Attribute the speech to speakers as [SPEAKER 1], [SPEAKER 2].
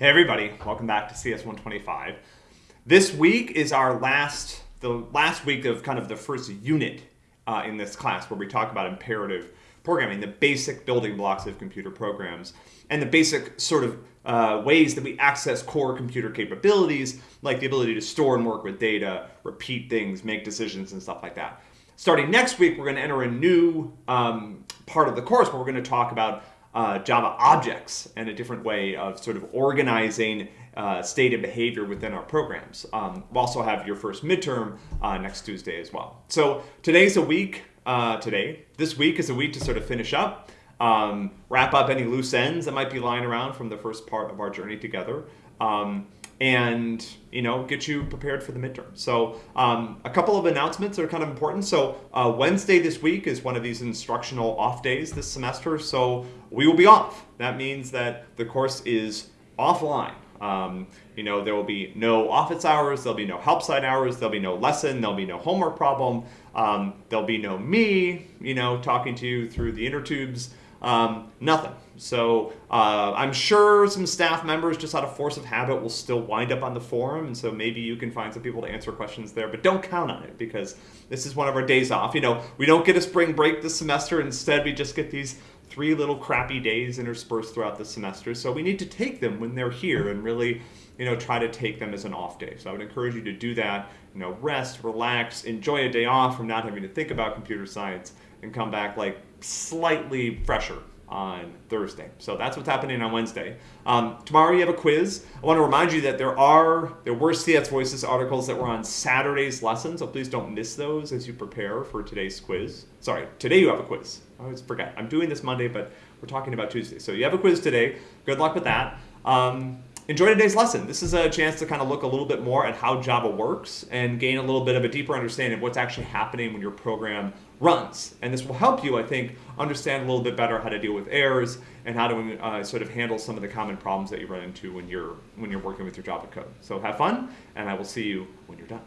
[SPEAKER 1] Hey everybody, welcome back to CS 125. This week is our last, the last week of kind of the first unit uh, in this class where we talk about imperative programming, the basic building blocks of computer programs, and the basic sort of uh, ways that we access core computer capabilities, like the ability to store and work with data, repeat things, make decisions, and stuff like that. Starting next week, we're going to enter a new um, part of the course where we're going to talk about uh, Java objects and a different way of sort of organizing uh, state and behavior within our programs. Um, we'll also have your first midterm uh, next Tuesday as well. So today's a week, uh, today, this week is a week to sort of finish up, um, wrap up any loose ends that might be lying around from the first part of our journey together. Um, and you know get you prepared for the midterm. So um, a couple of announcements are kind of important. So uh, Wednesday this week is one of these instructional off days this semester. So we will be off. That means that the course is offline. Um, you know, there will be no office hours, there'll be no help side hours, there'll be no lesson, there'll be no homework problem, um, there'll be no me, you know, talking to you through the inner tubes. Um, nothing. So uh, I'm sure some staff members, just out of force of habit, will still wind up on the forum, and so maybe you can find some people to answer questions there. But don't count on it because this is one of our days off. You know, we don't get a spring break this semester. Instead, we just get these three little crappy days interspersed throughout the semester. So we need to take them when they're here and really, you know, try to take them as an off day. So I would encourage you to do that. You know, rest, relax, enjoy a day off from not having to think about computer science, and come back like slightly fresher on Thursday. So that's what's happening on Wednesday. Um, tomorrow you have a quiz. I want to remind you that there are there were CS Voices articles that were on Saturday's lesson, so please don't miss those as you prepare for today's quiz. Sorry, today you have a quiz. I always forget. I'm doing this Monday, but we're talking about Tuesday. So you have a quiz today. Good luck with that. Um, enjoy today's lesson. This is a chance to kind of look a little bit more at how Java works and gain a little bit of a deeper understanding of what's actually happening when your program runs. And this will help you, I think, understand a little bit better how to deal with errors and how to uh, sort of handle some of the common problems that you run into when you're, when you're working with your Java code. So have fun, and I will see you when you're done.